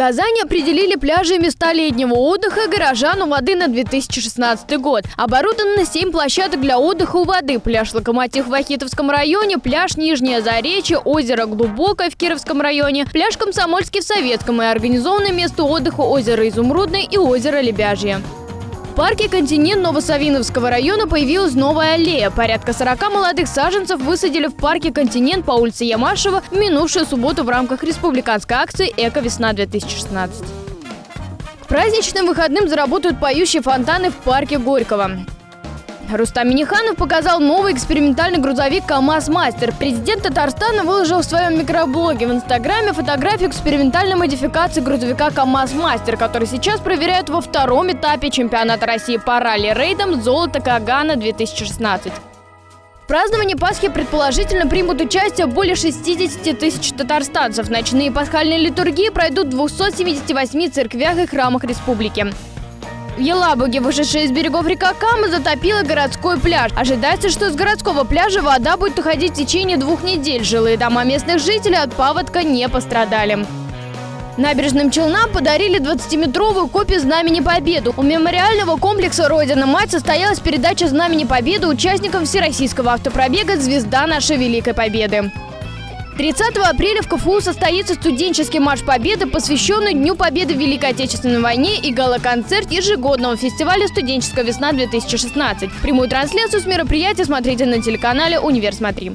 Казани определили пляжи и места летнего отдыха горожан у воды на 2016 год. Оборудовано 7 площадок для отдыха у воды. Пляж «Локомотив» в Ахитовском районе, пляж Нижнее Заречье, озеро Глубокое в Кировском районе, пляж Комсомольский в Советском и организованное место отдыха озеро Изумрудное и озеро Лебяжье. В парке «Континент» Новосавиновского района появилась новая аллея. Порядка 40 молодых саженцев высадили в парке «Континент» по улице Ямашева в минувшую субботу в рамках республиканской акции «Эко-весна-2016». К праздничным выходным заработают поющие фонтаны в парке Горького. Рустам Миниханов показал новый экспериментальный грузовик КАМАЗ Мастер. Президент Татарстана выложил в своем микроблоге в Инстаграме фотографию экспериментальной модификации грузовика КАМАЗ Мастер, который сейчас проверяют во втором этапе чемпионата России по ралли-рейдам «Золото Кагана-2016». В праздновании Пасхи предположительно примут участие более 60 тысяч татарстанцев. Ночные пасхальные литургии пройдут в 278 церквях и храмах республики. В Елабуге, вышедшая из берегов река Кама, затопила городской пляж. Ожидается, что с городского пляжа вода будет уходить в течение двух недель. Жилые дома местных жителей от паводка не пострадали. Набережным Челнам подарили 20-метровую копию Знамени Победы. У мемориального комплекса «Родина-мать» состоялась передача Знамени Победы участникам Всероссийского автопробега «Звезда нашей Великой Победы». 30 апреля в КФУ состоится студенческий марш Победы, посвященный Дню Победы в Великой Отечественной войне и гала-концерт ежегодного фестиваля «Студенческая весна-2016». Прямую трансляцию с мероприятия смотрите на телеканале «Универ Смотри».